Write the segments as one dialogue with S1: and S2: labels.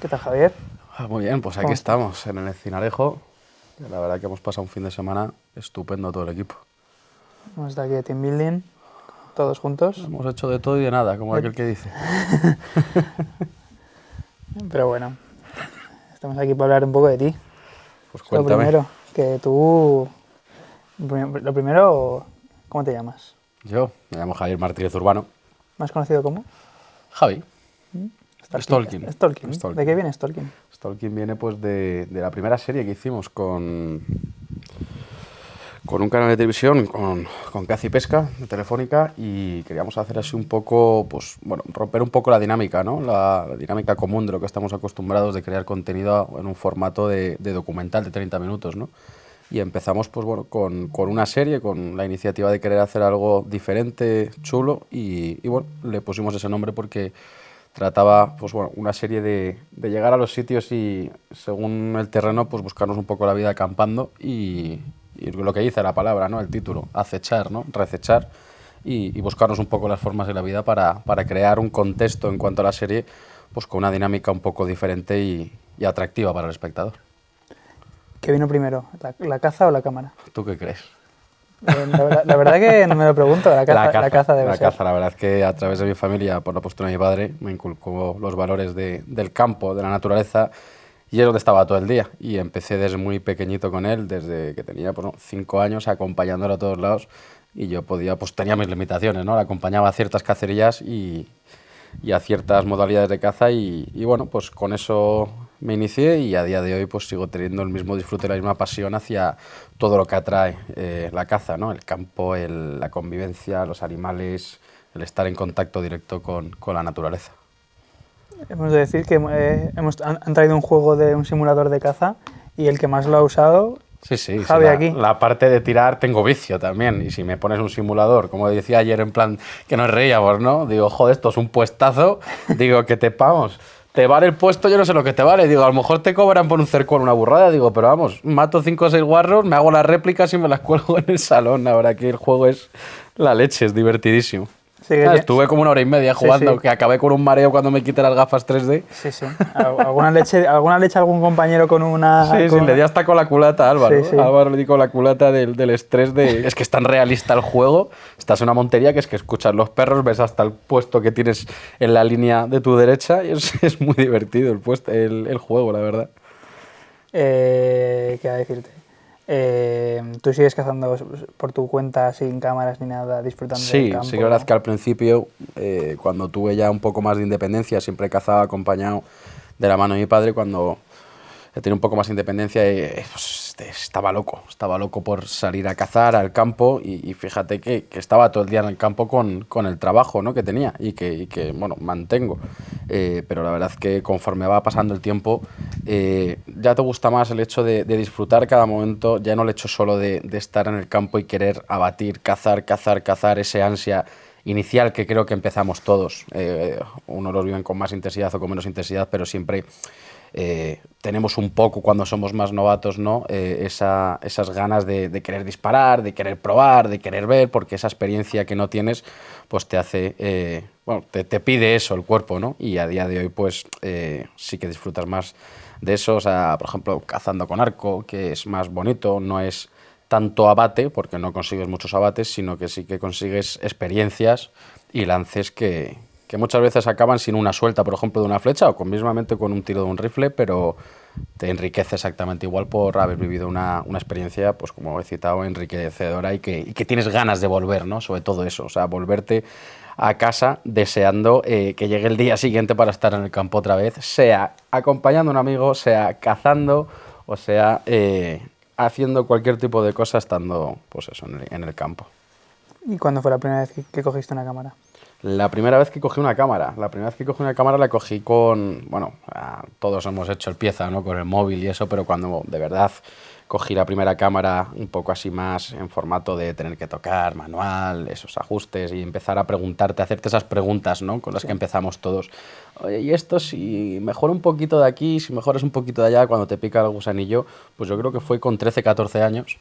S1: ¿Qué tal, Javier?
S2: Ah, muy bien, pues aquí
S1: ¿Cómo
S2: estamos, en el Cinarejo. La verdad que hemos pasado un fin de semana estupendo todo el equipo.
S1: Hemos estado aquí de team building, todos juntos.
S2: Hemos hecho de todo y de nada, como aquel que dice.
S1: Pero bueno, estamos aquí para hablar un poco de ti.
S2: Pues
S1: Lo
S2: cuéntame.
S1: primero, que tú... Lo primero, ¿cómo te llamas?
S2: Yo me llamo Javier Martínez Urbano.
S1: ¿Más conocido como?
S2: Javi.
S1: Stalking.
S2: Stalking.
S1: Stalking.
S2: Stalking.
S1: ¿De qué viene Stalking?
S2: Stalking viene pues de, de la primera serie que hicimos con, con un canal de televisión, con, con Cazi Pesca, de Telefónica, y queríamos hacer así un poco, pues, bueno, romper un poco la dinámica, ¿no? La, la dinámica común de lo que estamos acostumbrados de crear contenido en un formato de, de documental de 30 minutos, ¿no? Y empezamos, pues bueno, con, con una serie, con la iniciativa de querer hacer algo diferente, chulo, y, y bueno, le pusimos ese nombre porque trataba pues bueno, una serie de, de llegar a los sitios y según el terreno pues buscarnos un poco la vida acampando y, y lo que dice la palabra, ¿no? el título, acechar, ¿no? recechar y, y buscarnos un poco las formas de la vida para, para crear un contexto en cuanto a la serie pues con una dinámica un poco diferente y, y atractiva para el espectador.
S1: ¿Qué vino primero, la, la caza o la cámara?
S2: ¿Tú qué crees?
S1: Eh, La verdad, la verdad que no me lo pregunto, la caza, la caza, debe
S2: la
S1: ser.
S2: caza, la verdad es que a través de mi familia, por la postura de mi padre, me inculcó los valores de- del campo, de la naturaleza, y es donde estaba todo el día. Y empecé desde muy pequeñito con él, desde que tenía pues, ¿no? cinco años, acompañándolo a todos lados, y yo podía, pues tenía mis limitaciones, ¿no? Le acompañaba a ciertas cacerías y, y a ciertas modalidades de caza, y, y bueno, pues con eso me inicié y a día de hoy pues sigo teniendo el mismo disfrute, la misma pasión hacia todo lo que atrae eh, la caza, ¿no? El campo, el- la convivencia, los animales, el estar en contacto directo con, con la naturaleza.
S1: Hemos de decir que eh, hemos, han, han traído un juego de un simulador de caza y el que más lo ha usado,
S2: Sí, sí,
S1: Javi
S2: la,
S1: aquí.
S2: la parte de tirar tengo vicio también. Y si me pones un simulador, como decía ayer en plan que nos reíamos, ¿no? Digo, joder, esto es un puestazo. Digo, que te pagamos. Te vale el puesto, yo no sé lo que te vale. Digo, a lo mejor te cobran por un cercón una burrada. Digo, pero vamos, mato cinco o seis guarros, me hago las réplicas y me las cuelgo en el salón. Verdad que el juego es la leche, es divertidísimo.
S1: Sí,
S2: Ah,
S1: tie-
S2: estuve como una hora y media jugando,
S1: sí.
S2: que acabé con un mareo cuando me quité las gafas 3D.
S1: sí, sí. Al- ¿Alguna leche, alguna leche algún compañero con una...
S2: Sí, sí, le di hasta con la culata a Álvaro. Álvaro le di con la culata del, del estrés de... Es que es tan realista el juego. Estás en una montería que es que escuchas los perros, ves hasta el puesto que tienes en la línea de tu derecha y es, es muy divertido el, puesto, el, el juego, la verdad.
S1: Eh, ¿Qué a decirte? Eh, ¿Tú sigues cazando por tu cuenta sin cámaras ni nada, disfrutando del
S2: Sí,
S1: campo?
S2: sí que es verdad que al principio, eh, cuando tuve ya un poco más de independencia, siempre cazaba acompañado de la mano de mi padre. Cuando tenido un poco más de independencia, eh, pues, estaba loco, estaba loco por salir a cazar al campo y, y fíjate que, que estaba todo el día en el campo con, con el trabajo ¿no? que tenía y que, y que, bueno, mantengo. Eh, pero la verdad que conforme va pasando el tiempo, eh, ya te gusta más el hecho de, de disfrutar cada momento, ya no el hecho solo de, de estar en el campo y querer abatir, cazar, cazar, cazar, ese ansia inicial que creo que empezamos todos. Eh, unos los viven con más intensidad o con menos intensidad, pero siempre eh, tenemos un poco cuando somos más novatos, ¿no? Eh, esa- esas ganas de, de querer disparar, de querer probar, de querer ver, porque esa experiencia que no tienes, pues te hace, eh, bueno, te, te pide eso el cuerpo, ¿no? Y a día de hoy, pues eh, sí que disfrutas más de eso, o sea, por ejemplo, cazando con arco, que es más bonito, no es tanto abate, porque no consigues muchos abates, sino que sí que consigues experiencias y lances que, que muchas veces acaban sin una suelta, por ejemplo, de una flecha o con, mismamente con un tiro de un rifle, pero te enriquece exactamente igual por haber vivido una, una experiencia, pues como he citado, enriquecedora y que, y que tienes ganas de volver, ¿no? Sobre todo eso, o sea, volverte a casa deseando eh, que llegue el día siguiente para estar en el campo otra vez, sea acompañando a un amigo, sea cazando o sea eh, haciendo cualquier tipo de cosa estando pues eso, en, el, en el campo.
S1: ¿Y cuándo fue la primera vez que, que cogiste una cámara?
S2: La primera vez que cogí una cámara, la primera vez que cogí una cámara la cogí con, bueno, todos hemos hecho el pieza, ¿no? Con el móvil y eso, pero cuando de verdad cogí la primera cámara un poco así más en formato de tener que tocar manual, esos ajustes y empezar a preguntarte, hacerte esas preguntas, ¿no? Con las que empezamos todos. Oye, y esto si mejora un poquito de aquí, si mejoras un poquito de allá, cuando te pica el gusanillo, pues yo creo que fue con 13, 14 años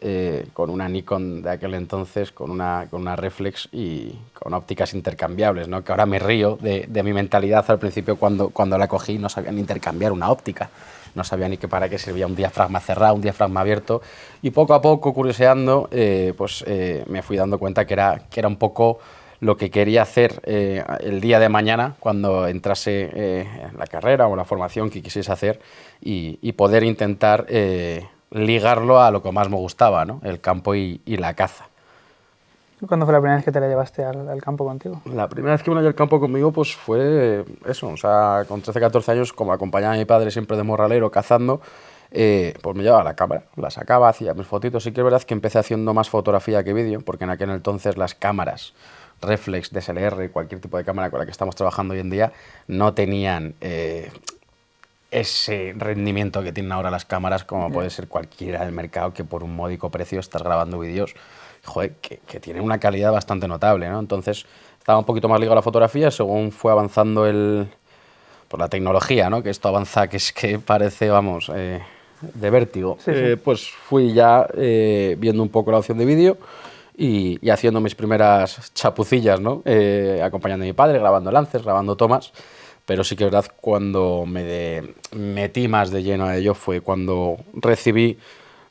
S2: eh, con una Nikon de aquel entonces, con una, con una reflex y con ópticas intercambiables, ¿no? que ahora me río de, de, mi mentalidad al principio cuando, cuando la cogí no sabía ni intercambiar una óptica, no sabía ni que para qué servía un diafragma cerrado, un diafragma abierto y poco a poco, curioseando, eh, pues eh, me fui dando cuenta que era, que era un poco lo que quería hacer el día de mañana cuando entrase en la carrera o la formación que quisiese hacer y, y poder intentar ligarlo a lo que más me gustaba, ¿no? el campo y, la caza.
S1: ¿Cuándo fue la primera vez que te la llevaste al, campo contigo?
S2: La primera vez que me la llevé al campo conmigo pues fue eso, o sea, con 13, 14 años, como acompañaba a mi padre siempre de morralero cazando, eh, pues me llevaba la cámara, la sacaba, hacía mis fotitos. Sí que es verdad que empecé haciendo más fotografía que vídeo, porque en aquel entonces las cámaras reflex, DSLR, cualquier tipo de cámara con la que estamos trabajando hoy en día, no tenían eh, ese rendimiento que tienen ahora las cámaras, como puede ser cualquiera del mercado, que por un módico precio estás grabando vídeos que, que tienen una calidad bastante notable. ¿no? Entonces estaba un poquito más ligado a la fotografía según fue avanzando el, por la tecnología, ¿no? que esto avanza, que es que parece, vamos, eh, de vértigo. Eh, pues fui ya eh, viendo un poco la opción de vídeo. Y, y, haciendo mis primeras chapucillas, ¿no? acompañando a mi padre, grabando lances, grabando tomas pero sí que es verdad cuando me metí más de lleno a ello fue cuando recibí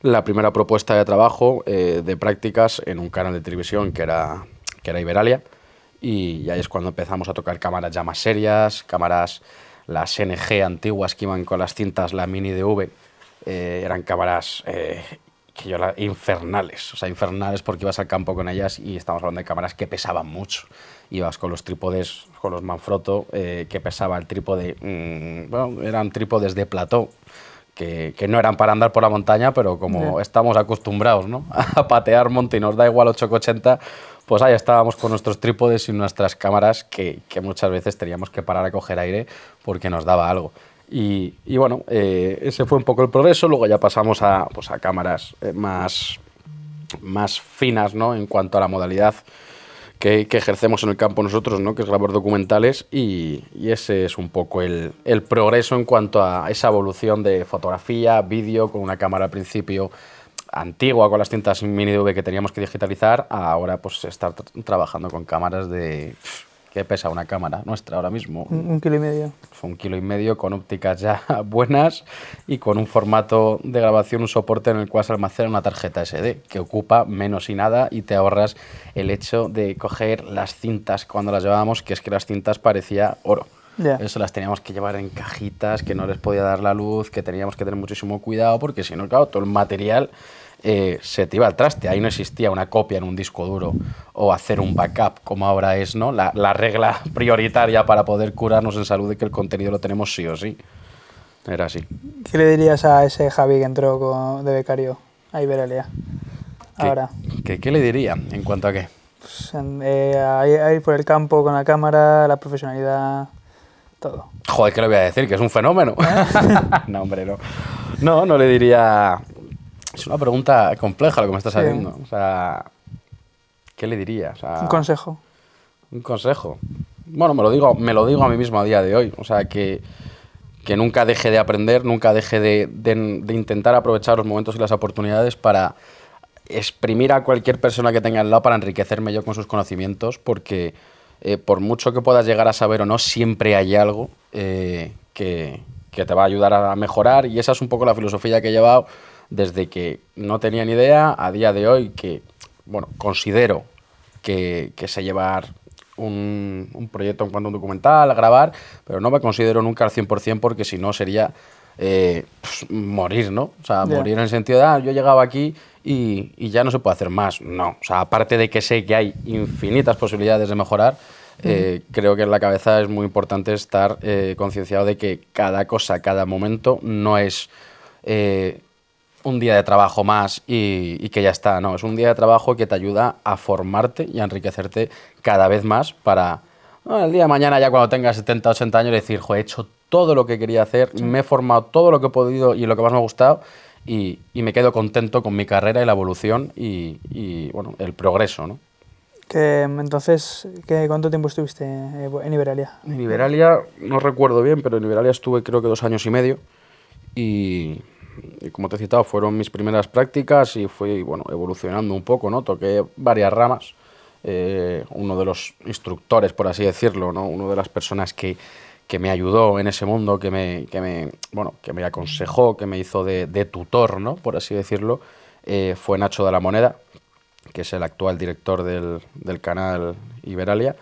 S2: la primera propuesta de trabajo eh, de prácticas en un canal de televisión que era, que era Iberalia y ahí es cuando empezamos a tocar cámaras ya más serias, cámaras las NG antiguas que iban con las cintas, la mini DV, eh, eran cámaras eh, que yo infernales, o sea, infernales porque ibas al campo con ellas y estamos hablando de cámaras que pesaban mucho. Ibas con los trípodes, con los Manfrotto, eh, que pesaba el trípode, mm, bueno, eran trípodes de plató, que, que, no eran para andar por la montaña, pero como estamos acostumbrados ¿no? a patear monte y nos da igual 880, pues ahí estábamos con nuestros trípodes y nuestras cámaras que, que muchas veces teníamos que parar a coger aire porque nos daba algo. Y, bueno, eh, ese fue un poco el progreso. Luego ya pasamos a, pues, a cámaras eh, más, más finas ¿no? en cuanto a la modalidad que, ejercemos en el campo nosotros, ¿no? que es grabar documentales. Y, ese es un poco el, progreso en cuanto a esa evolución de fotografía, vídeo, con una cámara al principio antigua con las cintas mini DV que teníamos que digitalizar, ahora pues estar trabajando con cámaras de ¿Qué pesa una cámara nuestra ahora mismo?
S1: Un, kilo y medio.
S2: Un kilo y medio con ópticas ya buenas y con un formato de grabación, un soporte en el cual se almacena una tarjeta SD que ocupa menos y nada y te ahorras el hecho de coger las cintas cuando las llevábamos, que es que las cintas parecía oro. Eso las teníamos que llevar en cajitas, que no les podía dar la luz, que teníamos que tener muchísimo cuidado porque si no, claro, todo el material eh, se te iba al traste. Ahí no existía una copia en un disco duro o hacer un backup como ahora es ¿no? la, la regla prioritaria para poder curarnos en salud de que el contenido lo tenemos sí o sí. Era así.
S1: ¿Qué le dirías a ese Javi que entró de becario a Iberalia? Ahora.
S2: ¿Qué, ¿Qué, le diría? ¿En cuanto a qué?
S1: Pues, eh, a, ir por el campo con la cámara, la profesionalidad, todo.
S2: Joder, ¿qué le voy a decir? Que es un fenómeno. ¿Eh? no, hombre, no. No, no le diría es una pregunta compleja lo que me estás haciendo. O sea, ¿qué le diría?
S1: un consejo.
S2: Un consejo. Bueno, me lo digo, me lo digo a mí mismo a día de hoy. O sea, que, que nunca deje de aprender, nunca deje de, de, intentar aprovechar los momentos y las oportunidades para exprimir a cualquier persona que tenga al lado para enriquecerme yo con sus conocimientos, porque eh, por mucho que puedas llegar a saber o no, siempre hay algo eh, que, que te va a ayudar a mejorar y esa es un poco la filosofía que he llevado desde que no tenía ni idea a día de hoy que, bueno, considero que, que sé llevar un, un, proyecto en cuanto a un documental, a grabar, pero no me considero nunca al 100% porque si no sería eh, pues, morir, ¿no? O sea, morir en el sentido de, ah, yo llegaba aquí y, y, ya no se puede hacer más. No, o sea, aparte de que sé que hay infinitas posibilidades de mejorar, eh, creo que en la cabeza es muy importante estar eh, concienciado de que cada cosa, cada momento no es eh, un día de trabajo más y, que ya está, no, es un día de trabajo que te ayuda a formarte y a enriquecerte cada vez más para el día de mañana ya cuando tengas 70, 80 años decir, he hecho todo lo que quería hacer, me he formado todo lo que he podido y lo que más me ha gustado y, me quedo contento con mi carrera y la evolución y, bueno, el progreso, ¿no?
S1: Que, entonces, ¿qué, ¿cuánto tiempo estuviste en Iberalia?
S2: En Iberalia, no recuerdo bien, pero en Iberalia estuve creo que dos años y medio y y como te he citado, fueron mis primeras prácticas y fui bueno, evolucionando un poco, ¿no? Toqué varias ramas. Eh, uno de los instructores, por así decirlo, ¿no? Una de las personas que, que me ayudó en ese mundo, que me, que me, bueno, que me aconsejó, que me hizo de, de tutor, ¿no? Por así decirlo, eh, fue Nacho de la Moneda, que es el actual director del, del canal Iberalia.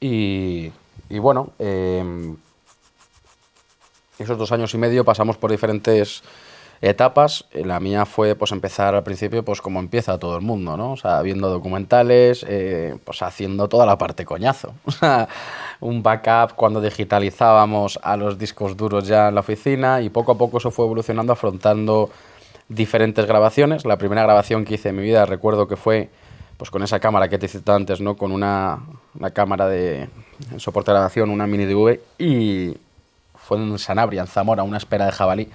S2: Y, y bueno, eh, esos dos años y medio pasamos por diferentes etapas. La mía fue pues empezar al principio pues como empieza todo el mundo, ¿no? O sea, viendo documentales, eh, pues haciendo toda la parte coñazo. Un backup cuando digitalizábamos a los discos duros ya en la oficina y poco a poco eso fue evolucionando afrontando diferentes grabaciones. La primera grabación que hice en mi vida recuerdo que fue pues con esa cámara que te he antes, ¿no? Con una, una cámara de soporte de grabación, una mini DV y fue en Sanabria, en Zamora, una espera de jabalí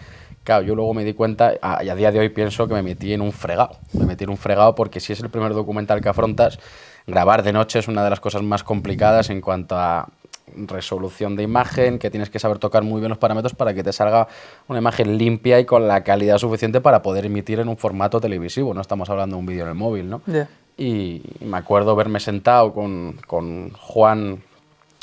S2: Claro, yo luego me di cuenta, y a día de hoy pienso que me metí en un fregado. Me metí en un fregado porque si es el primer documental que afrontas, grabar de noche es una de las cosas más complicadas en cuanto a resolución de imagen, que tienes que saber tocar muy bien los parámetros para que te salga una imagen limpia y con la calidad suficiente para poder emitir en un formato televisivo. No estamos hablando de un vídeo en el móvil, ¿no? Y me acuerdo verme sentado con, con Juan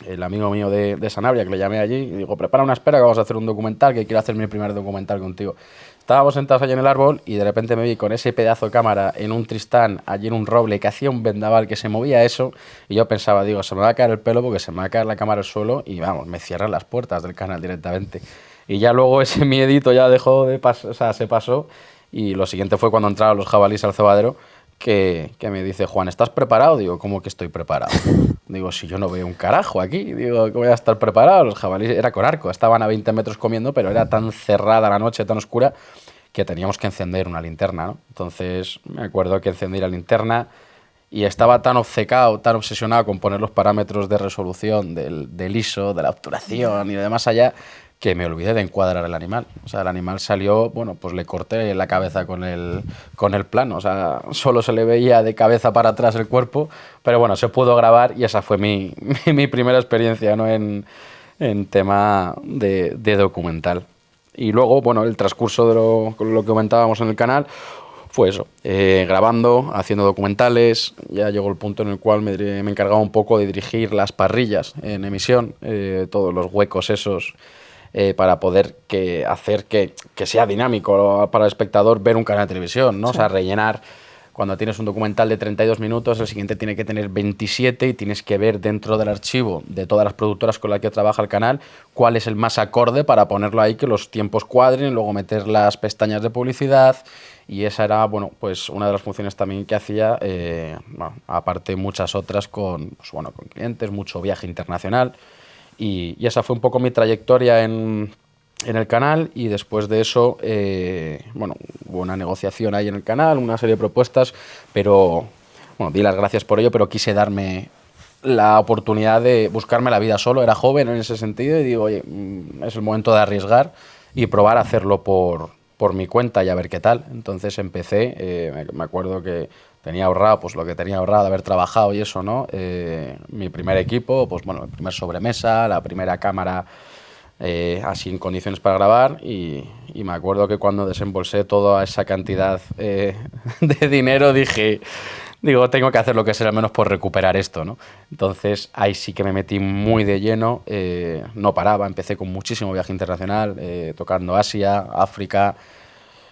S2: el amigo mío de, de, Sanabria, que le llamé allí, y digo, prepara una espera que vamos a hacer un documental, que quiero hacer mi primer documental contigo. Estábamos sentados allí en el árbol y de repente me vi con ese pedazo de cámara en un tristán, allí en un roble, que hacía un vendaval, que se movía eso, y yo pensaba, digo, se me va a caer el pelo porque se me va a caer la cámara al suelo y vamos, me cierran las puertas del canal directamente. Y ya luego ese miedito ya dejó de pasar, o sea, se pasó, y lo siguiente fue cuando entraron los jabalíes al cebadero, que, que, me dice, Juan, ¿estás preparado? Digo, ¿cómo que estoy preparado? Digo, si yo no veo un carajo aquí, digo, ¿cómo voy a estar preparado? Los jabalíes era con arco, estaban a 20 metros comiendo, pero era tan cerrada la noche, tan oscura, que teníamos que encender una linterna, ¿no? Entonces, me acuerdo que encendí la linterna y estaba tan obcecado, tan obsesionado con poner los parámetros de resolución del, del ISO, de la obturación y de más allá, que me olvidé de encuadrar el animal. O sea, el animal salió, bueno, pues le corté la cabeza con el, con el plano. O sea, solo se le veía de cabeza para atrás el cuerpo, pero bueno, se pudo grabar y esa fue mi, mi, primera experiencia ¿no? en, en tema de, de, documental. Y luego, bueno, el transcurso de lo, lo que comentábamos en el canal fue eso, eh, grabando, haciendo documentales, ya llegó el punto en el cual me, me encargaba un poco de dirigir las parrillas en emisión, eh, todos los huecos esos eh, para poder que, hacer que, que, sea dinámico para el espectador ver un canal de televisión, ¿no? Sí. O sea, rellenar. Cuando tienes un documental de 32 minutos, el siguiente tiene que tener 27 y tienes que ver dentro del archivo de todas las productoras con las que trabaja el canal cuál es el más acorde para ponerlo ahí, que los tiempos cuadren, luego meter las pestañas de publicidad y esa era, bueno, pues una de las funciones también que hacía, eh, bueno, aparte muchas otras con, pues, bueno, con clientes, mucho viaje internacional. Y, esa fue un poco mi trayectoria en, en el canal y después de eso, eh, bueno, hubo una negociación ahí en el canal, una serie de propuestas, pero, bueno, di las gracias por ello, pero quise darme la oportunidad de buscarme la vida solo, era joven en ese sentido y digo, oye, mm, es el momento de arriesgar y probar hacerlo por, por mi cuenta y a ver qué tal. Entonces empecé, eh, me acuerdo que tenía ahorrado pues lo que tenía ahorrado de haber trabajado y eso, ¿no? Eh, mi primer equipo, pues bueno, el primer sobremesa, la primera cámara eh, así en condiciones para grabar y, me acuerdo que cuando desembolsé toda esa cantidad eh, de dinero dije, digo, tengo que hacer lo que sea al menos por recuperar esto, ¿no? Entonces ahí sí que me metí muy de lleno, eh, no paraba, empecé con muchísimo viaje internacional, eh, tocando Asia, África,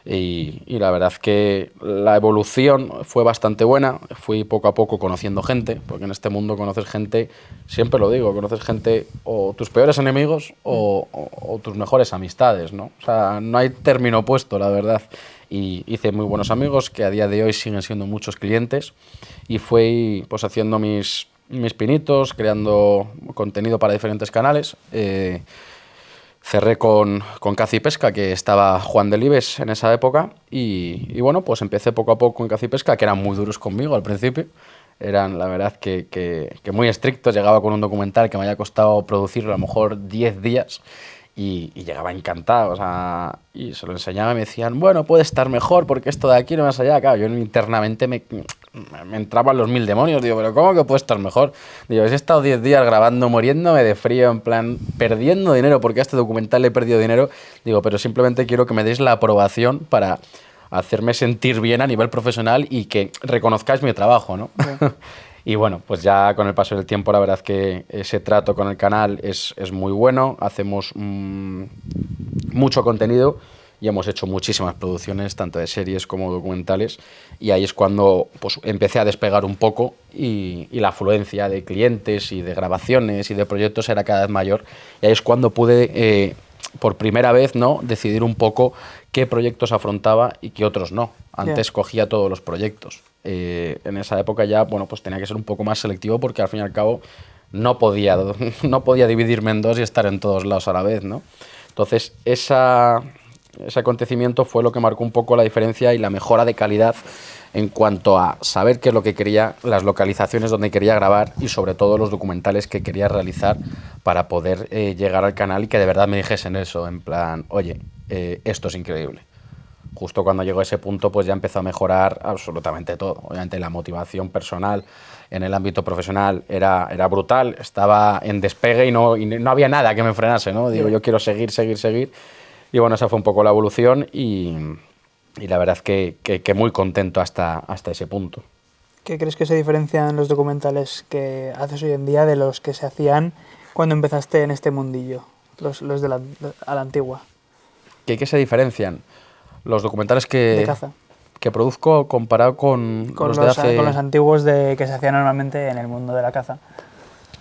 S2: y, la verdad que la evolución fue bastante buena. Fui poco a poco conociendo gente, porque en este mundo conoces gente, siempre lo digo, conoces gente o tus peores enemigos o tus mejores amistades, ¿no? O sea, no hay término opuesto, la verdad. Y hice muy buenos amigos que a día de hoy siguen siendo muchos clientes. Y fui pues haciendo mis, mis pinitos, creando contenido para diferentes canales. Eh, cerré con, con Cazi Pesca, que estaba Juan Delibes en esa época, y, bueno, pues empecé poco a poco con Cazi Pesca, que eran muy duros conmigo al principio, eran la verdad que, que, muy estrictos, llegaba con un documental que me había costado producirlo a lo mejor 10 días, y, llegaba encantado, o sea, y se lo enseñaba y me decían, bueno, puede estar mejor porque esto de aquí no más allá. Claro, yo internamente me, me entraban los mil demonios, digo, pero ¿cómo que puede estar mejor? Digo, he estado 10 días grabando, muriéndome de frío, en plan, perdiendo dinero, porque a este documental he perdido dinero, digo, pero simplemente quiero que me deis la aprobación para hacerme sentir bien a nivel profesional y que reconozcáis mi trabajo, ¿no? Y bueno, pues ya con el paso del tiempo la verdad que ese trato con el canal es, es muy bueno, hacemos mm, mucho contenido y hemos hecho muchísimas producciones, tanto de series como documentales, y ahí es cuando pues, empecé a despegar un poco y, y, la afluencia de clientes y de grabaciones y de proyectos era cada vez mayor, y ahí es cuando pude... Eh, por primera vez, ¿no? Decidir un poco qué proyectos afrontaba y qué otros no. Antes cogía todos los proyectos. Eh, en esa época ya, bueno, pues tenía que ser un poco más selectivo porque al fin y al cabo no podía, no podía dividirme en dos y estar en todos lados a la vez, ¿no? Entonces, esa, ese acontecimiento fue lo que marcó un poco la diferencia y la mejora de calidad en cuanto a saber qué es lo que quería, las localizaciones donde quería grabar y sobre todo los documentales que quería realizar para poder eh, llegar al canal y que de verdad me dijesen eso, en plan, oye, eh, esto es increíble justo cuando llegó a ese punto, pues ya empezó a mejorar absolutamente todo. Obviamente la motivación personal en el ámbito profesional era, era brutal, estaba en despegue y no, no había nada que me frenase, ¿no? Digo, yo quiero seguir, seguir, seguir. Y bueno, esa fue un poco la evolución y, y la verdad que, que, muy contento hasta, hasta ese punto.
S1: ¿Qué crees que se diferencian los documentales que haces hoy en día de los que se hacían cuando empezaste en este mundillo, los, los de la, a la antigua?
S2: ¿Qué, ¿Qué se diferencian? los documentales que, que produzco comparado con,
S1: los, de hace... Con los antiguos de, que se hacían normalmente en el mundo de la caza.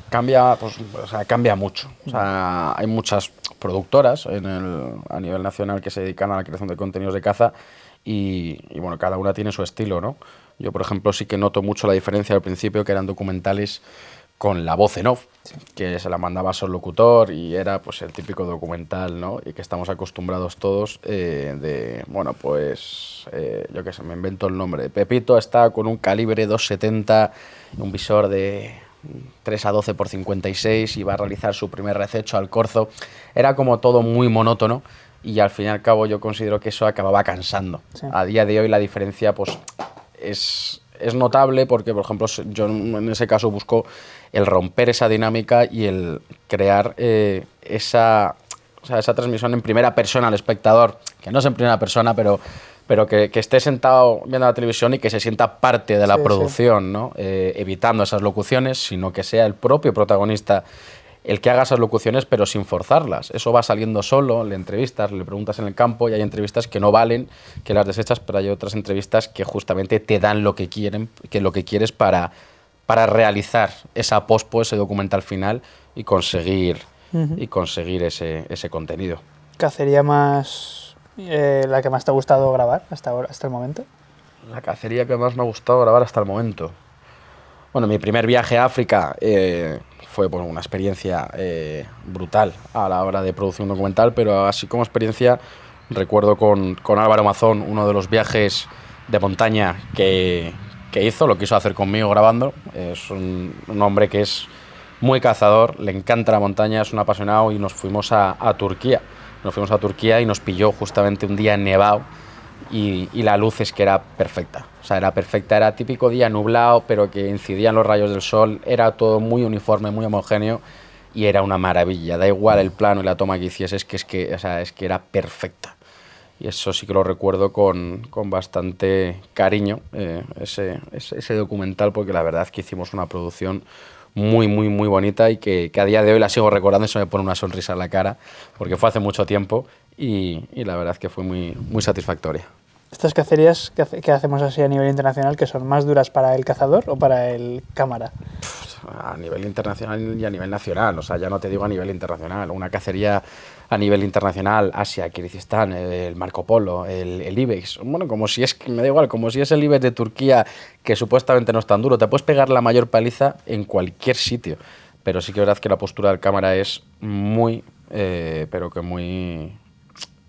S2: Cambia, pues, o sea, cambia mucho. O sea, hay muchas productoras en el, a nivel nacional que se dedican a la creación de contenidos de caza y, bueno, cada una tiene su estilo, ¿no? Yo, por ejemplo, sí que noto mucho la diferencia al principio, que eran documentales con la voz en off, que se la mandaba su locutor y era pues el típico documental, ¿no? Y que estamos acostumbrados todos eh, de, bueno, pues, eh, yo qué sé, me invento el nombre. Pepito está con un calibre 270, un visor de 3 a 12 por 56 y va a realizar su primer rececho al corzo. Era como todo muy monótono y al fin y al cabo yo considero que eso acababa cansando. A día de hoy la diferencia pues es es notable porque, por ejemplo, yo en ese caso busco el romper esa dinámica y el crear eh, esa, esa transmisión en primera persona al espectador, que no es en primera persona, pero, pero que, esté sentado viendo la televisión y que se sienta parte de la producción, ¿no? Eh, evitando esas locuciones, sino que sea el propio protagonista el que haga esas locuciones pero sin forzarlas. Eso va saliendo solo, le entrevistas, le preguntas en el campo y hay entrevistas que no valen, que las desechas, pero hay otras entrevistas que justamente te dan lo que quieren, que lo que quieres para, para realizar esa pospo, ese documental final y conseguir, y conseguir ese, ese contenido.
S1: ¿Cacería más eh, la que más te ha gustado grabar hasta, ahora, hasta el momento?
S2: La cacería que más me ha gustado grabar hasta el momento. Bueno, mi primer viaje a África eh, fue pues, una experiencia eh, brutal a la hora de producir un documental, pero así como experiencia recuerdo con, con Álvaro Mazón uno de los viajes de montaña que, que hizo, lo quiso hacer conmigo grabando. Es un, hombre que es muy cazador, le encanta la montaña, es un apasionado y nos fuimos a, a Turquía. Nos fuimos a Turquía y nos pilló justamente un día nevado y, la luz es que era perfecta. O sea, era perfecta, era típico día nublado, pero que incidían los rayos del sol, era todo muy uniforme, muy homogéneo y era una maravilla. Da igual el plano y la toma que hiciese, es que, es que, o sea, es que era perfecta. Y eso sí que lo recuerdo con, con bastante cariño, eh, ese, ese, ese, documental, porque la verdad es que hicimos una producción muy, muy, muy bonita y que, que, a día de hoy la sigo recordando y se me pone una sonrisa en la cara, porque fue hace mucho tiempo y, y la verdad es que fue muy, muy satisfactoria.
S1: ¿Estas cacerías que, que, hacemos así a nivel internacional, que son más duras para el cazador o para el cámara?
S2: A nivel internacional y a nivel nacional, o sea, ya no te digo a nivel internacional. Una cacería a nivel internacional, Asia, Kirguistán, el Marco Polo, el, el IBEX, bueno, como si es, me da igual, como si es el IBEX de Turquía, que supuestamente no es tan duro, te puedes pegar la mayor paliza en cualquier sitio, pero sí que es verdad que la postura del cámara es muy, eh, pero que muy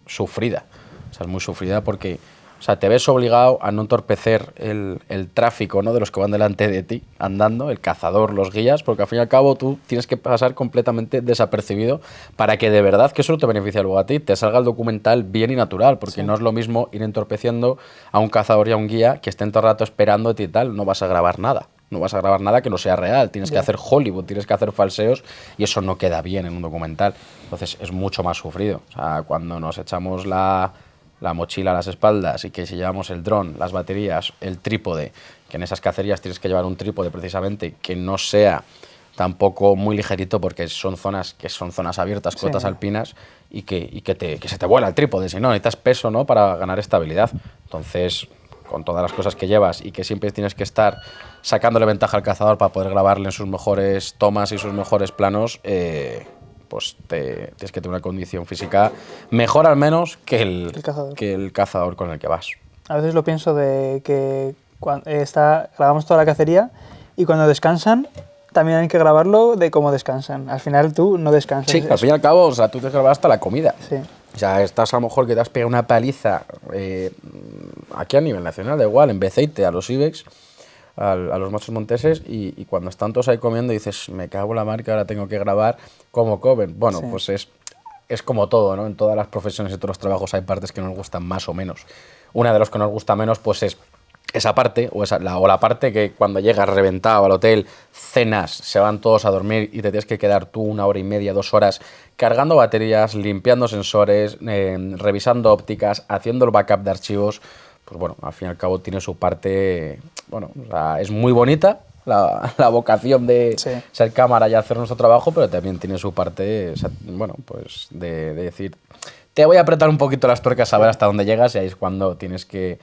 S2: sufrida, o sea, es muy sufrida porque O sea, te ves obligado a no entorpecer el, el, tráfico ¿no? de los que van delante de ti andando, el cazador, los guías, porque al fin y al cabo tú tienes que pasar completamente desapercibido para que de verdad, que eso no te beneficie luego a ti, te salga el documental bien y natural, porque no es lo mismo ir entorpeciendo a un cazador y a un guía que estén todo el rato esperándote y tal, no vas a grabar nada. No vas a grabar nada que no sea real, tienes que hacer Hollywood, tienes que hacer falseos y eso no queda bien en un documental. Entonces es mucho más sufrido. O sea, cuando nos echamos la, la mochila a las espaldas y que si llevamos el dron, las baterías, el trípode, que en esas cacerías tienes que llevar un trípode precisamente que no sea tampoco muy ligerito porque son zonas que son zonas abiertas, cotas alpinas y que, y que, te, que se te vuela el trípode, si no, necesitas peso ¿no? para ganar estabilidad. Entonces, con todas las cosas que llevas y que siempre tienes que estar sacándole ventaja al cazador para poder grabarle en sus mejores tomas y sus mejores planos, eh, pues te, tienes que tener una condición física mejor al menos que el,
S1: cazador.
S2: que el cazador con el que vas.
S1: A veces lo pienso de que cuando está, grabamos toda la cacería y cuando descansan también hay que grabarlo de cómo descansan. Al final tú no descansas.
S2: Sí, al fin y al cabo, o sea, tú te grabas hasta la comida.
S1: Sí.
S2: O sea, estás a lo mejor que te has pegado una paliza eh, aquí a nivel nacional, da igual, en Beceite, a los Ibex, a, los machos monteses, y, cuando están todos ahí comiendo dices, me cago en la marca, ahora tengo que grabar como coven. Bueno, pues es, es como todo, ¿no? En todas las profesiones y todos los trabajos hay partes que nos gustan más o menos. Una de los que nos gusta menos, pues es esa parte, o, esa, la, o la parte que cuando llegas reventado al hotel, cenas, se van todos a dormir y te tienes que quedar tú una hora y media, dos horas cargando baterías, limpiando sensores, eh, revisando ópticas, haciendo el backup de archivos, pues bueno, al fin y al cabo tiene su parte, bueno, es muy bonita la, vocación de ser cámara y hacer nuestro trabajo, pero también tiene su parte, bueno, pues de, de decir, te voy a apretar un poquito las tuercas a ver hasta dónde llegas y ahí es cuando tienes que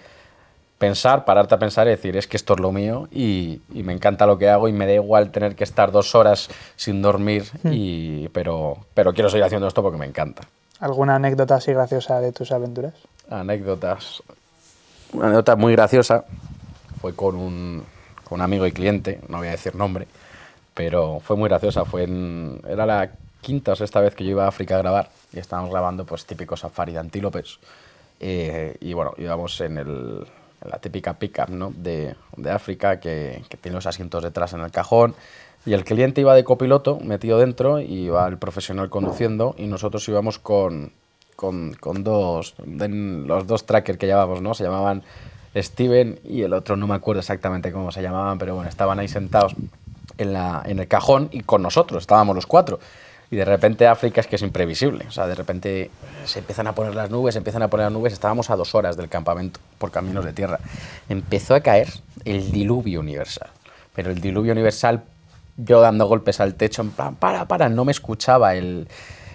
S2: pensar, pararte a pensar y decir, es que esto es lo mío y, me encanta lo que hago y me da igual tener que estar dos horas sin dormir, hmm. y, pero, pero quiero seguir haciendo esto porque me encanta.
S1: ¿Alguna anécdota así graciosa de tus aventuras?
S2: Anécdotas. Una anécdota muy graciosa fue con un, con un amigo y cliente, no voy a decir nombre, pero fue muy graciosa. Fue en, era la quinta o sexta vez que yo iba a África a grabar y estábamos grabando pues típico safari de antílopes. Eh, y bueno, íbamos en el, la típica pickup ¿no? de, de África que, que, tiene los asientos detrás en el cajón. Y el cliente iba de copiloto, metido dentro, y iba el profesional conduciendo, y nosotros íbamos con, con, con dos, los dos trackers que llevábamos, ¿no? Se llamaban Steven y el otro no me acuerdo exactamente cómo se llamaban, pero bueno, estaban ahí sentados en, la, en el cajón y con nosotros, estábamos los cuatro. Y de repente África es que es imprevisible. O sea, de repente se empiezan a poner las nubes, se empiezan a poner las nubes. Estábamos a dos horas del campamento por caminos de tierra. Empezó a caer el diluvio universal. Pero el diluvio universal, yo dando golpes al techo, en para, para, no me escuchaba el,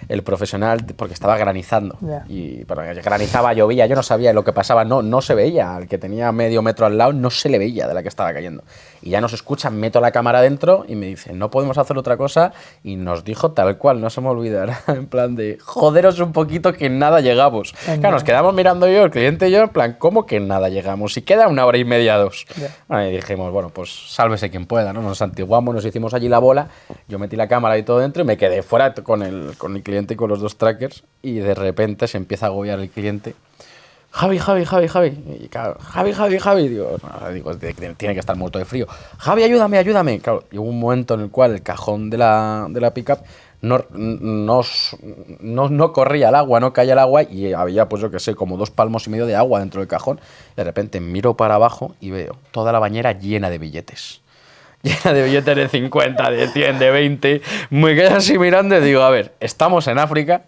S2: el profesional porque estaba granizando. Y pero granizaba, llovía, yo no sabía lo que pasaba, no, no se veía. Al que tenía medio metro al lado no se le veía de la que estaba cayendo. Y ya nos escucha, meto la cámara dentro y me dice, no podemos hacer otra cosa. Y nos dijo tal cual, no se me olvidará, en plan de, joderos un poquito que nada llegamos. Claro, nos quedamos mirando yo, el cliente y yo, en plan, ¿cómo que nada llegamos? Y queda una hora y media, dos. y dijimos, bueno, pues sálvese quien pueda, ¿no? Nos antiguamos, nos hicimos allí la bola, yo metí la cámara y todo dentro y me quedé fuera con el, con el cliente con los dos trackers y de repente se empieza a agobiar el cliente Javi, Javi, Javi, Javi. Y claro, Javi, Javi, Javi. Digo, digo, tiene que estar muerto de frío. Javi, ayúdame, ayúdame. Claro, y hubo un momento en el cual el cajón de la, de la pickup no, no, no, no, corría el agua, no caía el agua y había, pues yo que sé, como dos palmos y medio de agua dentro del cajón. De repente miro para abajo y veo toda la bañera llena de billetes. Llena de billetes de 50, de 100, de 20. Me quedo así mirando y digo, a ver, estamos en África,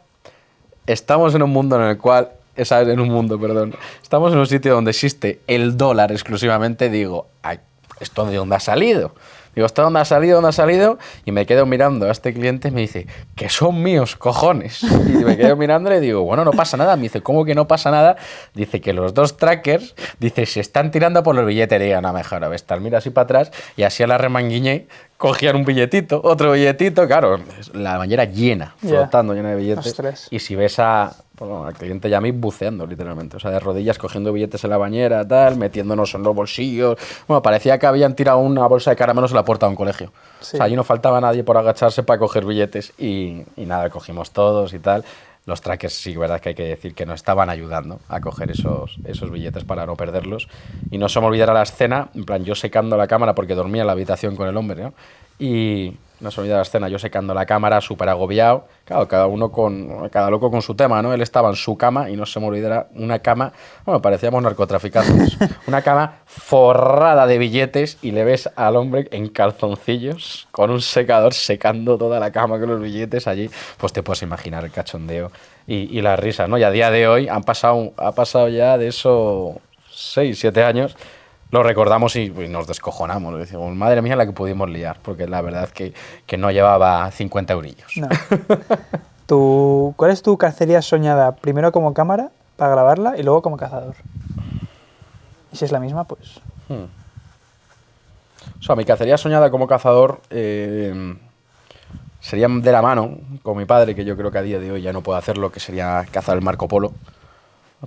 S2: estamos en un mundo en el cual esa en un mundo, perdón. Estamos en un sitio donde existe el dólar exclusivamente. Digo, ¿esto de dónde ha salido? Digo, ¿esto dónde ha salido? ¿Dónde ha salido? Y me quedo mirando a este cliente y me dice, que son míos, cojones. Y me quedo mirándole y digo, bueno, no pasa nada. Me dice, ¿cómo que no pasa nada? Dice que los dos trackers, dice, se están tirando por los billetes. Y digo, no, mejor, a ver, mira así para atrás y así a la remanguiñe cogían un billetito, otro billetito, claro, la bañera llena, flotando, llena de billetes. Y si ves a, bueno, al cliente ya a mí buceando, literalmente. O sea, de rodillas cogiendo billetes en la bañera, tal, metiéndonos en los bolsillos. Bueno, parecía que habían tirado una bolsa de caramelos en la puerta de un colegio. O sea, allí no faltaba nadie por agacharse para coger billetes y, y nada, cogimos todos y tal. Los trackers sí, verdad que hay que decir que nos estaban ayudando a coger esos, esos billetes para no perderlos. Y no se me olvidara la escena, en plan, yo secando la cámara porque dormía en la habitación con el hombre, ¿no? Y no se me olvida la escena, yo secando la cámara, súper agobiado. Claro, cada uno con, cada loco con su tema, ¿no? Él estaba en su cama y no se me olvidara una cama, bueno, parecíamos narcotraficantes, una cama forrada de billetes y le ves al hombre en calzoncillos con un secador secando toda la cama con los billetes allí. Pues te puedes imaginar el cachondeo y, y la risa, ¿no? Y a día de hoy han pasado, ha pasado ya de eso 6, 7 años lo recordamos y, y, nos descojonamos. Decimos, madre mía, la que pudimos liar, porque la verdad es que, que no llevaba 50 eurillos.
S1: No. ¿Tu, ¿Cuál es tu cacería soñada? Primero como cámara, para grabarla, y luego como cazador. Y si es la misma, pues...
S2: Hmm. O sea, mi cacería soñada como cazador eh, sería de la mano con mi padre, que yo creo que a día de hoy ya no puedo hacerlo, que sería cazar el Marco Polo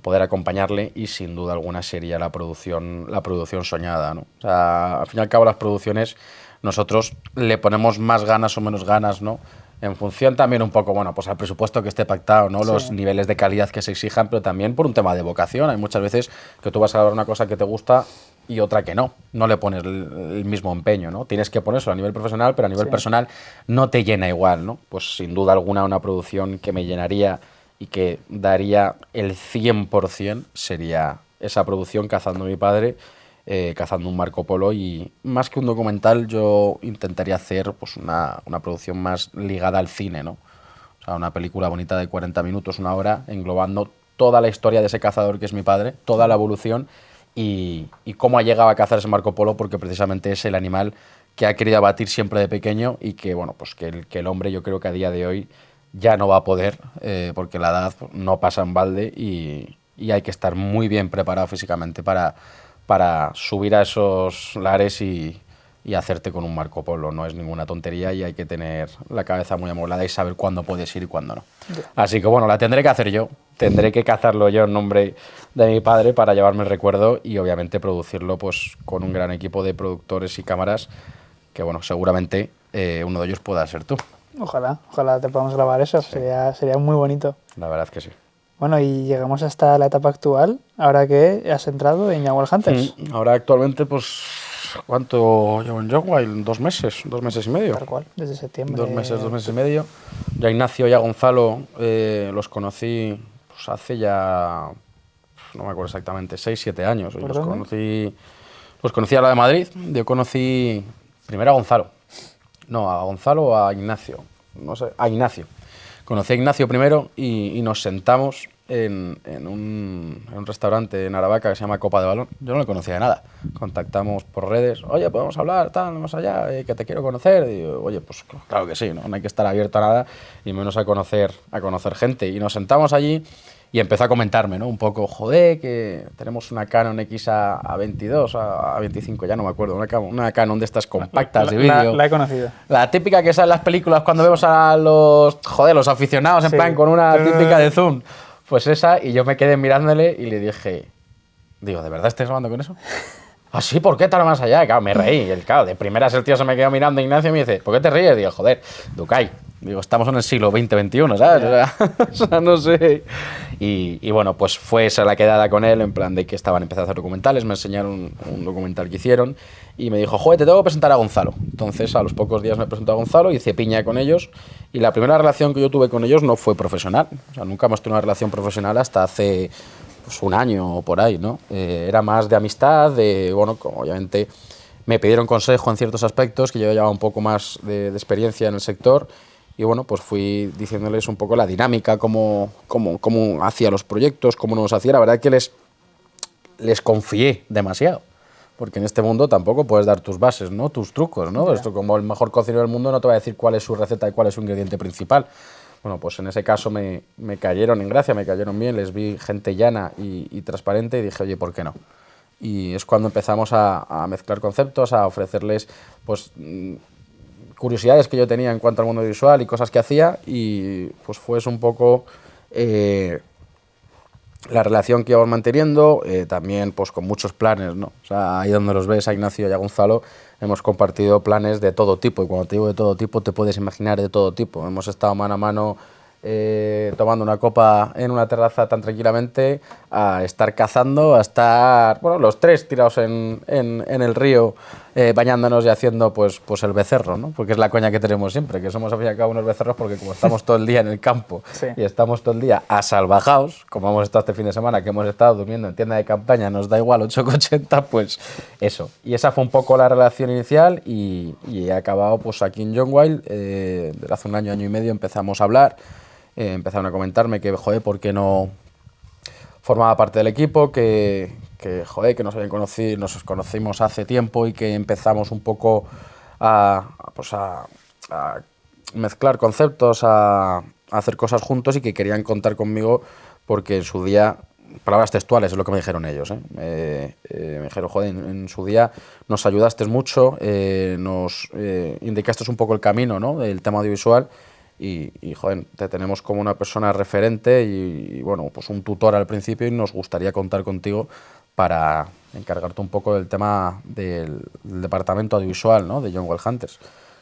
S2: poder acompañarle y sin duda alguna sería la producción, la producción soñada. ¿no? O sea, al fin y al cabo las producciones nosotros le ponemos más ganas o menos ganas, ¿no? En función también un poco, bueno, pues al presupuesto que esté pactado, ¿no? Sí. Los niveles de calidad que se exijan, pero también por un tema de vocación. Hay muchas veces que tú vas a grabar una cosa que te gusta y otra que no. No le pones el, el mismo empeño, ¿no? Tienes que ponerlo a nivel profesional, pero a nivel sí. personal no te llena igual, ¿no? Pues sin duda alguna una producción que me llenaría y que daría el 100% sería esa producción Cazando a mi padre, eh, Cazando un Marco Polo y más que un documental yo intentaría hacer pues, una, una, producción más ligada al cine, ¿no? O sea, una película bonita de 40 minutos, una hora, englobando toda la historia de ese cazador que es mi padre, toda la evolución y, y cómo ha llegado a cazar ese Marco Polo porque precisamente es el animal que ha querido abatir siempre de pequeño y que, bueno, pues que el, que el hombre yo creo que a día de hoy ya no va a poder eh, porque la edad no pasa en balde y, y, hay que estar muy bien preparado físicamente para, para subir a esos lares y, y, hacerte con un Marco Polo. No es ninguna tontería y hay que tener la cabeza muy amoblada y saber cuándo puedes ir y cuándo no. Así que bueno, la tendré que hacer yo. Tendré que cazarlo yo en nombre de mi padre para llevarme el recuerdo y obviamente producirlo pues con un gran equipo de productores y cámaras que bueno, seguramente eh, uno de ellos pueda ser tú.
S1: Ojalá, ojalá te podamos grabar eso, sí. sería, sería muy bonito.
S2: La verdad que sí.
S1: Bueno, y llegamos hasta la etapa actual, ahora que has entrado en Jaguar Hunters.
S2: Mm, ahora actualmente, pues, ¿cuánto llevo en Jaguar? Dos meses, dos meses y medio.
S1: Tal cual, desde septiembre.
S2: Dos meses, dos meses y medio. Ya Ignacio y a Gonzalo eh, los conocí pues, hace ya, no me acuerdo exactamente, seis, siete años. Los conocí, los conocí a la de Madrid, yo conocí primero a Gonzalo. No, a Gonzalo o a Ignacio. No sé, a Ignacio. Conocí a Ignacio primero y, nos sentamos en, en, un, restaurante en Aravaca que se llama Copa de Balón. Yo no le conocía de nada. Contactamos por redes. Oye, podemos hablar, tal, más allá, eh, que te quiero conocer. Oye, pues claro que sí, ¿no? no hay que estar abierto a nada y menos a conocer, a conocer gente. Y nos sentamos allí y empezó a comentarme, ¿no? Un poco, joder, que tenemos una Canon X a, a 22, a, a, 25, ya no me acuerdo, una, una Canon de estas compactas
S1: la,
S2: de vídeo.
S1: La, la, he conocido.
S2: La típica que sale en las películas cuando vemos a los, joder, los aficionados en sí. plan con una típica de zoom. Pues esa, y yo me quedé mirándole y le dije, digo, ¿de verdad estás grabando con eso? ¿Ah, sí? ¿Por qué tan más allá? Y claro, me reí. Y el, claro, de primeras el tío se me quedó mirando Ignacio y me dice, ¿por qué te ríes? Digo, joder, Ducay, Digo, estamos en el siglo XX, XXI, ¿sabes? Yeah. O, sea, o, sea, no sé. Y, y, bueno, pues fue esa la quedada con él, en plan de que estaban empezando a hacer documentales, me enseñaron un, un, documental que hicieron y me dijo, joder, te tengo que presentar a Gonzalo. Entonces, a los pocos días me presentó a Gonzalo, hice piña con ellos y la primera relación que yo tuve con ellos no fue profesional. O sea, nunca hemos tenido una relación profesional hasta hace pues, un año o por ahí, ¿no? Eh, era más de amistad, de, bueno, obviamente me pidieron consejo en ciertos aspectos, que yo llevaba un poco más de, de experiencia en el sector y bueno, pues fui diciéndoles un poco la dinámica, cómo, cómo, cómo hacía los proyectos, cómo nos hacía. La verdad que les, les confié demasiado, porque en este mundo tampoco puedes dar tus bases, ¿no? tus trucos. ¿no? Yeah. Esto como el mejor cocinero del mundo no te va a decir cuál es su receta y cuál es su ingrediente principal. Bueno, pues en ese caso me, me cayeron en gracia, me cayeron bien, les vi gente llana y, y transparente y dije, oye, ¿por qué no? Y es cuando empezamos a, a mezclar conceptos, a ofrecerles pues curiosidades que yo tenía en cuanto al mundo visual y cosas que hacía y pues fue un poco eh, la relación que íbamos manteniendo, eh, también pues con muchos planes, ¿no? Ahí donde los ves a Ignacio y a Gonzalo hemos compartido planes de todo tipo y cuando te digo de todo tipo te puedes imaginar de todo tipo. Hemos estado mano a mano eh, tomando una copa en una terraza tan tranquilamente, a estar cazando, a estar, bueno, los tres tirados en, en el río, eh, bañándonos y haciendo pues, pues el becerro, ¿no? Porque es la coña que tenemos siempre, que somos al fin y al cabo unos becerros porque como estamos todo el día en el campo
S1: Sí.
S2: y estamos todo el día asalvajados, como hemos estado este fin de semana, que hemos estado durmiendo en tienda de campaña, nos da igual 8,80, pues eso. Y esa fue un poco la relación inicial y, y he acabado pues aquí en John Wild, eh, hace un año, año y medio empezamos a hablar, eh, empezaron a comentarme que, joder, ¿por qué no formaba parte del equipo? Que, que joder, que nos habían conocido, nos conocimos hace tiempo y que empezamos un poco a, pues a, mezclar conceptos, a, hacer cosas juntos y que querían contar conmigo porque en su día, palabras textuales es lo que me dijeron ellos, ¿eh? Eh, eh, me dijeron, joder, en, su día nos ayudaste mucho, nos indicaste un poco el camino ¿no? del tema audiovisual y, y, joder, te tenemos como una persona referente y, y, bueno, pues un tutor al principio y nos gustaría contar contigo para encargarte un poco del tema del, del departamento audiovisual ¿no? de John Well Hunters.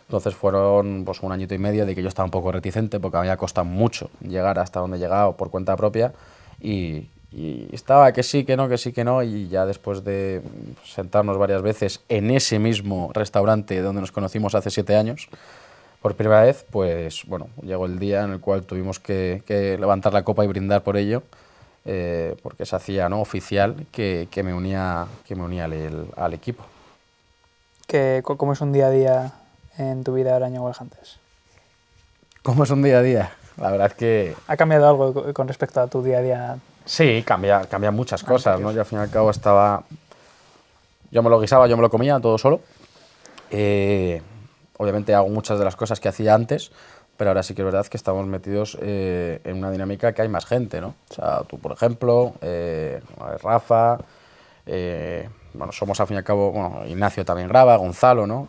S2: Entonces fueron pues, un añito y medio de que yo estaba un poco reticente porque me había costado mucho llegar hasta donde he llegado por cuenta propia y, y estaba que sí, que no, que sí, que no y ya después de sentarnos varias veces en ese mismo restaurante donde nos conocimos hace siete años, por primera vez, pues bueno, llegó el día en el cual tuvimos que, que levantar la copa y brindar por ello, eh, porque se hacía ¿no? oficial que, que me unía, que me unía al, al equipo.
S1: ¿Qué, ¿Cómo es un día a día en tu vida ahora en Hunters?
S2: ¿Cómo es un día a día? La verdad es que
S1: ¿Ha cambiado algo co- con respecto a tu día a día?
S2: sí, cambia, cambia muchas cosas, ¿no? Yo al fin y al cabo estaba... Yo me lo guisaba, yo me lo comía todo solo. Eh, obviamente hago muchas de las cosas que hacía antes, pero ahora sí que es verdad que estamos metidos eh, en una dinámica que hay más gente, ¿no? O sea, tú, por ejemplo, eh, Rafa, eh, bueno, somos al fin y al cabo, bueno, Ignacio también graba, Gonzalo, ¿no?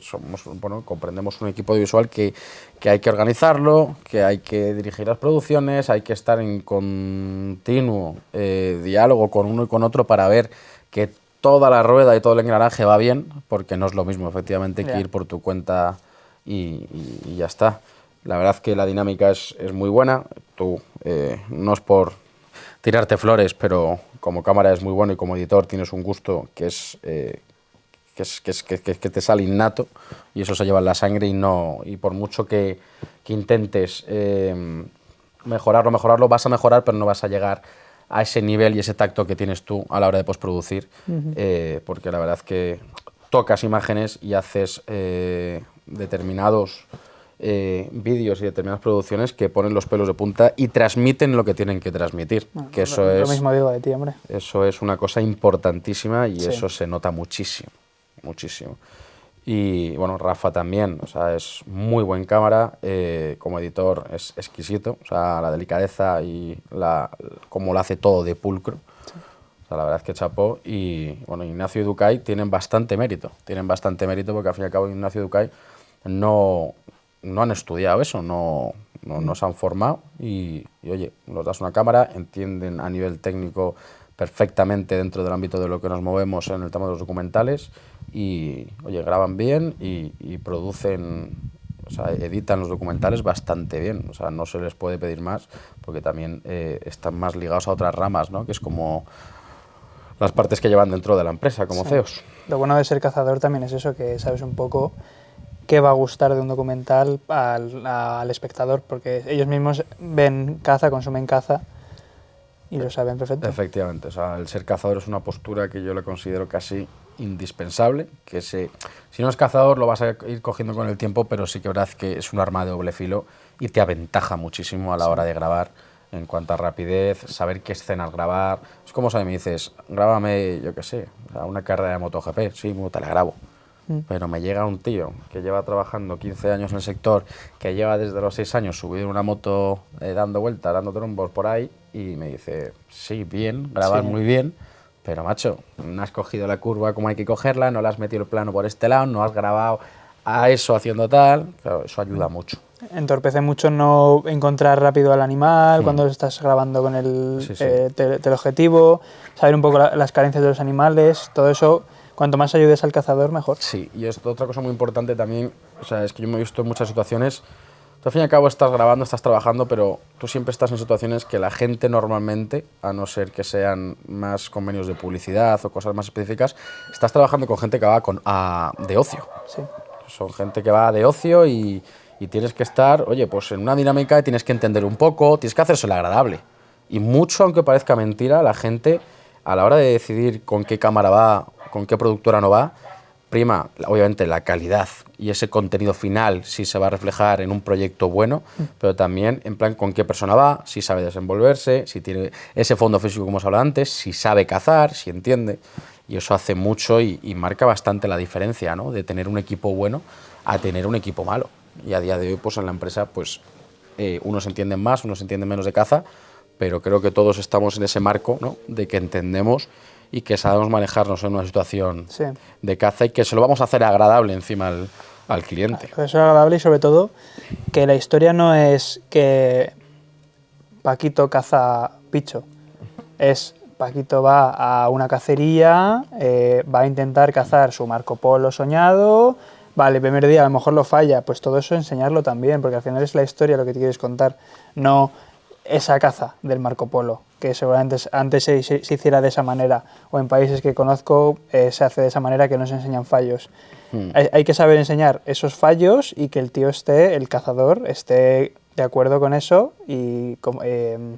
S2: Somos, bueno, comprendemos un equipo audiovisual que, que hay que organizarlo, que hay que dirigir las producciones, hay que estar en continuo diálogo con uno y con otro para ver que toda la rueda y todo el engranaje va bien, porque no es lo mismo, efectivamente, que ir por tu cuenta y, y- y ya está. La verdad que la dinámica es, es muy buena. Tú, eh, no es por tirarte flores, pero como cámara es muy bueno y como editor tienes un gusto que es, eh, que, es, que, es- que- te sale innato y eso se lleva en la sangre y no y por mucho que, que intentes eh, mejorarlo, mejorarlo, vas a mejorar, pero no vas a llegar a ese nivel y ese tacto que tienes tú a la hora de postproducir, eh, porque la verdad que tocas imágenes y haces eh, determinados eh, vídeos y determinadas producciones que ponen los pelos de punta y transmiten lo que tienen que transmitir, que eso
S1: lo,
S2: es...
S1: lo mismo digo de ti, hombre.
S2: Eso es una cosa importantísima y
S1: Sí.
S2: eso se nota muchísimo, muchísimo. Y bueno, Rafa también, o sea, es muy buen cámara, eh, como editor es exquisito, o sea, la delicadeza y la, cómo lo hace todo de pulcro. O sea, la verdad es que chapó. Y bueno, Ignacio y Ducay tienen bastante mérito, tienen bastante mérito porque al fin y al cabo Ignacio y Ducay no, no han estudiado eso, no, no, no se han formado y, y, oye, nos das una cámara, entienden a nivel técnico perfectamente dentro del ámbito de lo que nos movemos en el tema de los documentales y, oye, graban bien y, y producen, o sea, editan los documentales bastante bien, o sea, no se les puede pedir más porque también eh, están más ligados a otras ramas, ¿no? Que es como las partes que llevan dentro de la empresa, como
S1: Sí.
S2: CEOs.
S1: Lo bueno de ser cazador también es eso, que sabes un poco qué va a gustar de un documental al, al espectador, porque ellos mismos ven caza, consumen caza y lo saben perfecto.
S2: Efectivamente, o sea, el ser cazador es una postura que yo le considero casi indispensable, que se, si no es cazador lo vas a ir cogiendo con el tiempo, pero sí que verdad que es un arma de doble filo y te aventaja muchísimo a la hora de grabar en cuanto a rapidez, saber qué escenas grabar. Es como si me dices, grábame, yo qué sé, una carrera de MotoGP, sí, te la grabo. Pero me llega un tío que lleva trabajando 15 años en el sector, que lleva desde los 6 años subido en una moto eh, dando vueltas, dando trombos por ahí, y me dice, sí, bien, grabas
S1: Sí.
S2: muy bien, pero macho, no has cogido la curva como hay que cogerla, no le has metido el plano por este lado, no has grabado a eso haciendo tal. Claro, eso ayuda mucho.
S1: Entorpece mucho no encontrar rápido al animal cuando estás grabando con el
S2: Sí, sí.
S1: eh, tele- teleobjetivo, saber un poco la- las carencias de los animales, todo eso, cuanto más ayudes al cazador, mejor.
S2: Sí, y esto otra cosa muy importante también, o sea, es que yo me he visto en muchas situaciones Tú al fin y al cabo estás grabando, estás trabajando, pero tú siempre estás en situaciones que la gente normalmente, a no ser que sean más convenios de publicidad o cosas más específicas, estás trabajando con gente que va con, a- de ocio.
S1: Sí.
S2: Son gente que va de ocio y, y tienes que estar, oye, pues en una dinámica y tienes que entender un poco, tienes que hacérselo agradable. Y mucho, aunque parezca mentira, la gente a la hora de decidir con qué cámara va, con qué productora no va, prima, obviamente, la calidad y ese contenido final, si se va a reflejar en un proyecto bueno, pero también en plan con qué persona va, si sabe desenvolverse, si tiene ese fondo físico, como hemos hablado antes, si sabe cazar, si entiende. Y eso hace mucho y, y marca bastante la diferencia, ¿no? De tener un equipo bueno a tener un equipo malo. Y a día de hoy, pues en la empresa, pues eh, unos entienden más, unos entienden menos de caza, pero creo que todos estamos en ese marco, ¿no? De que entendemos y que sabemos manejarnos en una situación
S1: Sí.
S2: de caza y que se lo vamos a hacer agradable encima al, al cliente.
S1: Eso es agradable y sobre todo que la historia no es que Paquito caza picho. Es Paquito va a una cacería, eh, va a intentar cazar su Marco Polo soñado. Vale, el primer día a lo mejor lo falla, pues todo eso enseñarlo también, porque al final es la historia lo que te quieres contar, no esa caza del Marco Polo, que seguramente es- antes se, se- se hiciera de esa manera, o en países que conozco eh, se hace de esa manera que no se enseñan fallos.
S2: Hmm.
S1: Hay, hay que saber enseñar esos fallos y que el tío esté, el cazador, esté de acuerdo con eso y eh,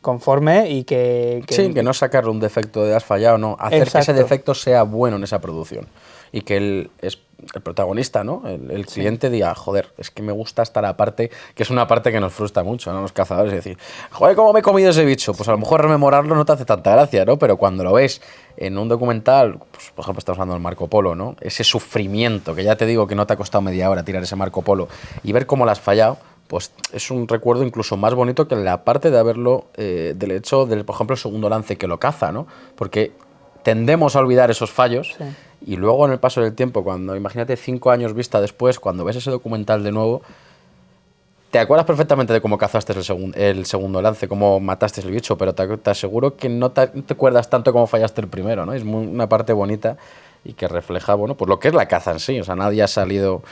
S1: conforme y que, que-
S2: Sí, que no sacarle un defecto de has fallado, no. Hacer que ese
S1: Exacto.
S2: defecto sea bueno en esa producción. Y que el, es el protagonista, ¿no? El, el cliente diga, joder, es que me gusta estar aparte, que es una parte que nos frustra mucho, ¿no? Los cazadores, es decir, joder, ¿cómo me he comido ese bicho? Pues a lo mejor rememorarlo no te hace tanta gracia, ¿no? Pero cuando lo ves en un documental, pues, por ejemplo, estamos hablando del Marco Polo, ¿no? Ese sufrimiento, que ya te digo que no te ha costado media hora tirar ese Marco Polo, y ver cómo lo has fallado, pues es un recuerdo incluso más bonito que la parte de haberlo, eh, del hecho del, por ejemplo, el segundo lance que lo caza, ¿no? Porque tendemos a olvidar esos fallos
S1: Sí.
S2: y luego en el paso del tiempo, cuando imagínate cinco años vista después, cuando ves ese documental de nuevo, te acuerdas perfectamente de cómo cazaste el, segun- el segundo lance, cómo mataste el bicho, pero te, te aseguro que no te, no te acuerdas tanto cómo fallaste el primero, ¿no? Es muy- una parte bonita y que refleja, bueno, pues lo que es la caza en sí. O sea, nadie ha salido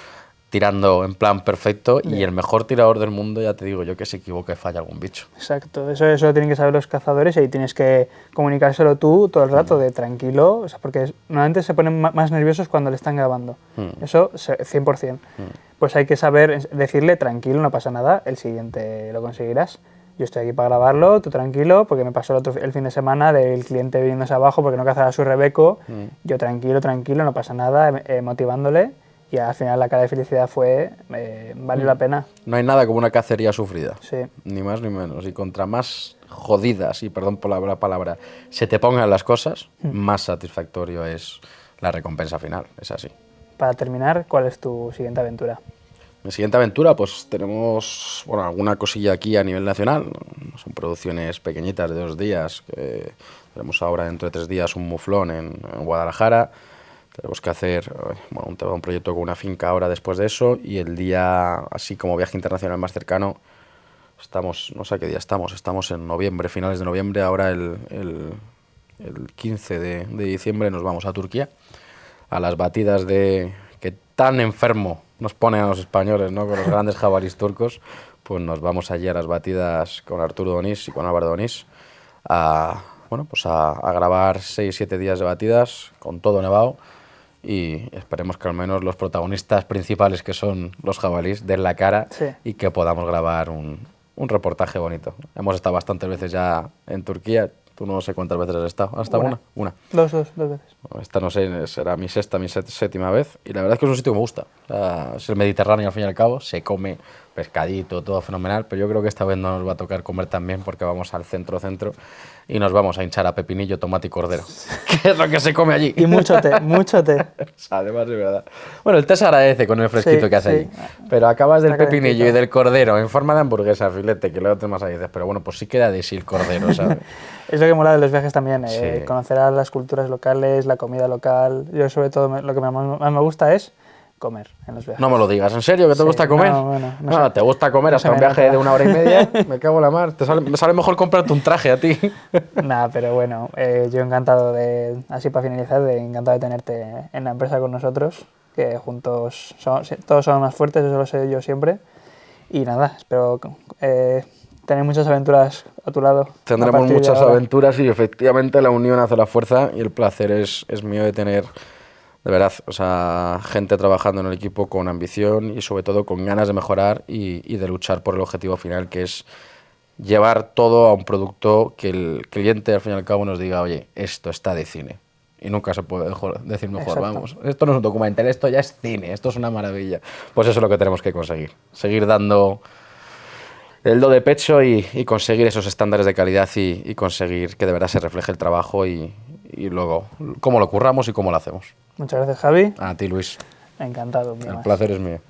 S2: tirando en plan perfecto y
S1: Ya.
S2: el mejor tirador del mundo, ya te digo yo, que se equivoca y falla algún bicho.
S1: Exacto, eso, eso lo tienen que saber los cazadores y ahí tienes que comunicárselo tú todo el rato de tranquilo, o sea, porque normalmente se ponen más nerviosos cuando le están grabando.
S2: Mm.
S1: Eso se- 100%. Pues hay que saber decirle tranquilo, no pasa nada, el siguiente lo conseguirás. Yo estoy aquí para grabarlo, tú tranquilo, porque me pasó el, otro, el fin de semana del cliente viniéndose abajo porque no cazaba su Rebeco. Yo tranquilo, tranquilo, no pasa nada, eh, motivándole. Y al final la cara de felicidad fue, eh, valió la pena.
S2: No hay nada como una cacería sufrida.
S1: Sí.
S2: Ni más ni menos. Y contra más jodidas, y perdón por la la palabra, se te pongan las cosas, más satisfactorio es la recompensa final. Es así.
S1: Para terminar, ¿cuál es tu siguiente aventura?
S2: Mi siguiente aventura, pues tenemos bueno, alguna cosilla aquí a nivel nacional. Son producciones pequeñitas de dos días. que tenemos ahora dentro de tres días un muflón en, en Guadalajara. Tenemos que hacer bueno, un, un proyecto con una finca ahora después de eso. Y el día, así como viaje internacional más cercano, estamos, no sé qué día estamos, estamos en noviembre, finales de noviembre. Ahora el, el, el 15 de, de diciembre nos vamos a Turquía a las batidas de que tan enfermo nos ponen a los españoles, ¿no? Con los grandes jabalís turcos, pues nos vamos allí a las batidas con Arturo Donís y con Álvaro Donís a, bueno, pues a, a grabar 6-7 días de batidas con todo nevado y esperemos que al menos los protagonistas principales que son los jabalís den la cara
S1: Sí.
S2: y que podamos grabar un, un reportaje bonito. Hemos estado bastantes veces ya en Turquía, tú no sé cuántas veces has estado, ¿has estado
S1: Una.
S2: una?
S1: Dos, dos, dos veces.
S2: Esta no sé, será mi sexta, mi séptima vez. Y la verdad es que es un sitio que me gusta. O sea, es el Mediterráneo al fin y al cabo. Se come pescadito, todo fenomenal. Pero yo creo que esta vez no nos va a tocar comer también porque vamos al centro-centro y nos vamos a hinchar a pepinillo, tomate y cordero. que es lo que se come allí.
S1: Y mucho té, mucho té.
S2: Además, de verdad. Bueno, el té se agradece con el fresquito
S1: Sí,
S2: que hace
S1: sí.
S2: allí. Pero acabas del
S1: Está
S2: pepinillo y
S1: calentito.
S2: del cordero en forma de hamburguesa, filete, que luego te más ahí dices, pero bueno, pues sí queda de sí el cordero, ¿sabes?
S1: Es lo que mola de los viajes también, eh, conocer a las culturas locales, la comida local. Yo sobre todo me- lo que más me gusta es comer en los viajes.
S2: No me lo digas, ¿en serio que te
S1: Sí,
S2: gusta comer?
S1: no, bueno, no
S2: Ah,
S1: sé.
S2: te gusta comer
S1: No
S2: hasta
S1: se
S2: un viaje
S1: nota.
S2: de una hora y media. me cago en la mar. Te sale, me sale mejor comprarte un traje a ti.
S1: Nada, pero bueno, eh, yo encantado de, así para finalizar, de, encantado de tenerte en la empresa con nosotros, que juntos somos- todos somos más fuertes, eso lo sé yo siempre. Y nada, espero eh, tener muchas aventuras a tu lado.
S2: Tendremos muchas aventuras y efectivamente la unión hace la fuerza y el placer es, es mío de tener, de verdad, o sea, gente trabajando en el equipo con ambición y sobre todo con ganas de mejorar y, y de luchar por el objetivo final que es llevar todo a un producto que el cliente al fin y al cabo nos diga, oye, esto está de cine. Y nunca se puede mejor- decir mejor,
S1: Exacto.
S2: vamos, esto no es un documental, esto ya es cine, esto es una maravilla. Pues eso es lo que tenemos que conseguir, seguir dando el do de pecho y, y conseguir esos estándares de calidad y, y conseguir que de verdad se refleje el trabajo y, y luego cómo lo curramos y cómo lo hacemos.
S1: Muchas gracias, Javi.
S2: A ti, Luis.
S1: Encantado.
S2: El placer es mío.